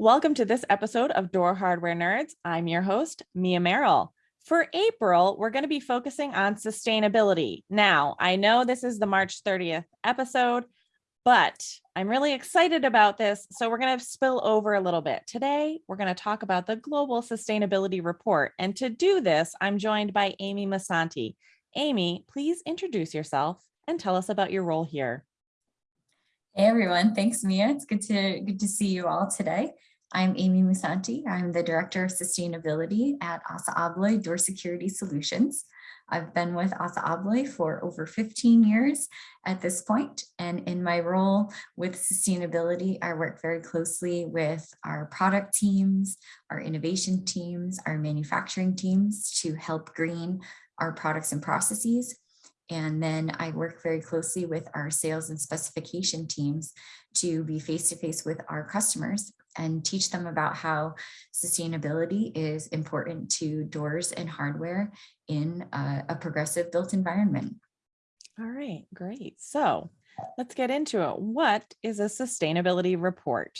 Welcome to this episode of Door Hardware Nerds. I'm your host, Mia Merrill. For April, we're going to be focusing on sustainability. Now, I know this is the March 30th episode, but I'm really excited about this. So we're going to spill over a little bit. Today, we're going to talk about the Global Sustainability Report. And to do this, I'm joined by Amy Musanti. Amy, please introduce yourself and tell us about your role here. Hey everyone, thanks Mia. It's good to good to see you all today. I'm Amy Musanti. I'm the Director of Sustainability at ASSA ABLOY Door Security Solutions. I've been with ASSA ABLOY for over 15 years at this point, and in my role with sustainability, I work very closely with our product teams, our innovation teams, our manufacturing teams to help green our products and processes. And then I work very closely with our sales and specification teams to be face-to-face with our customers and teach them about how sustainability is important to doors and hardware in a, a progressive built environment. All right, great. So let's get into it. What is a sustainability report?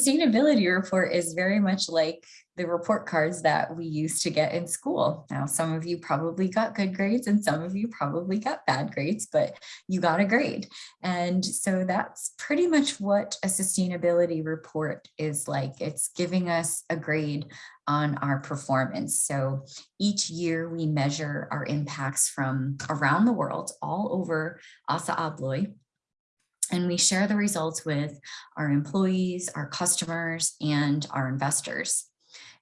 Sustainability report is very much like the report cards that we used to get in school. Now, some of you probably got good grades and some of you probably got bad grades, but you got a grade. And so that's pretty much what a sustainability report is like. It's giving us a grade on our performance. So each year we measure our impacts from around the world, all over ASSA ABLOY, and we share the results with our employees, our customers, and our investors.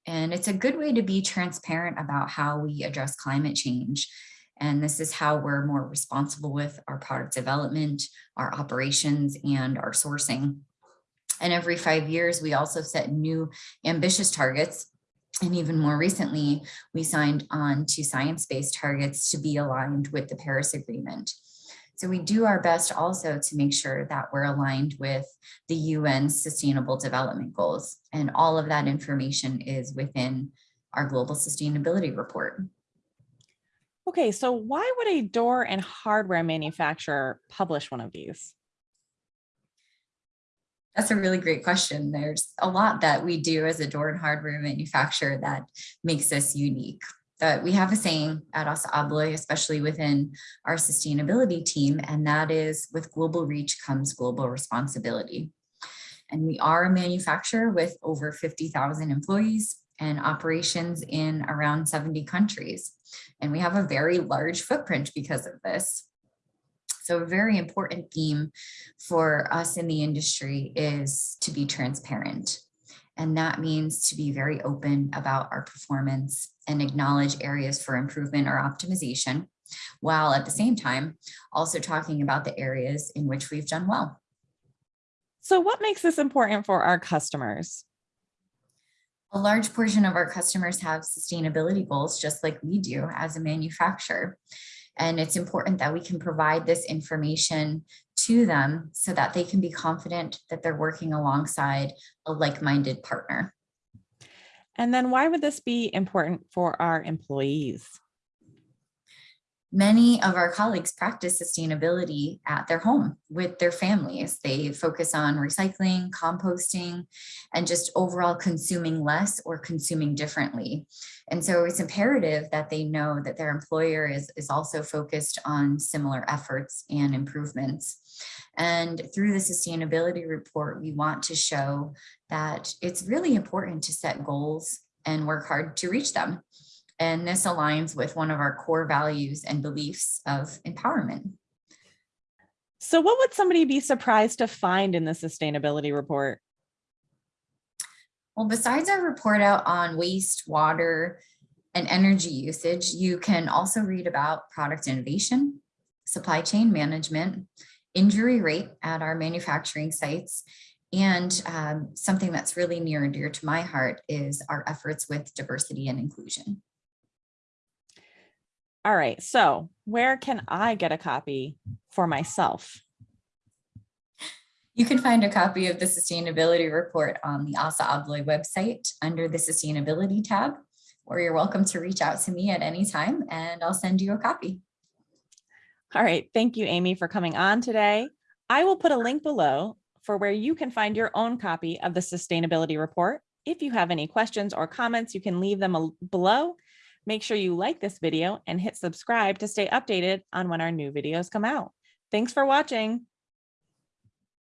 And it's a good way to be transparent about how we address climate change. And this is how we're more responsible with our product development, our operations, and our sourcing. And every five years, we also set new ambitious targets. And even more recently, we signed on to science-based targets to be aligned with the Paris Agreement. So we do our best also to make sure that we're aligned with the UN Sustainable Development Goals. And all of that information is within our Global Sustainability Report. Okay, so why would a door and hardware manufacturer publish one of these? That's a really great question. There's a lot that we do as a door and hardware manufacturer that makes us unique that we have a saying at ASSA ABLOY, especially within our sustainability team, and that is with global reach comes global responsibility. And we are a manufacturer with over 50,000 employees and operations in around 70 countries. And we have a very large footprint because of this. So a very important theme for us in the industry is to be transparent. And that means to be very open about our performance and acknowledge areas for improvement or optimization, while at the same time also talking about the areas in which we've done well. So what makes this important for our customers? A large portion of our customers have sustainability goals, just like we do as a manufacturer. And it's important that we can provide this information to them so that they can be confident that they're working alongside a like-minded partner. And then why would this be important for our employees? Many of our colleagues practice sustainability at their home with their families. They focus on recycling, composting, and just overall consuming less or consuming differently. And so it's imperative that they know that their employer is, is also focused on similar efforts and improvements. And through the sustainability report, we want to show that it's really important to set goals and work hard to reach them. And this aligns with one of our core values and beliefs of empowerment. So what would somebody be surprised to find in the sustainability report? Well, besides our report out on waste, water, and energy usage, you can also read about product innovation, supply chain management, injury rate at our manufacturing sites, and um, something that's really near and dear to my heart is our efforts with diversity and inclusion. All right, so where can I get a copy for myself? You can find a copy of the sustainability report on the ASSA ABLOY website under the sustainability tab, or you're welcome to reach out to me at any time and I'll send you a copy. All right, thank you, Amy, for coming on today. I will put a link below for where you can find your own copy of the sustainability report. If you have any questions or comments, you can leave them below. Make sure you like this video and hit subscribe to stay updated on when our new videos come out. Thanks for watching.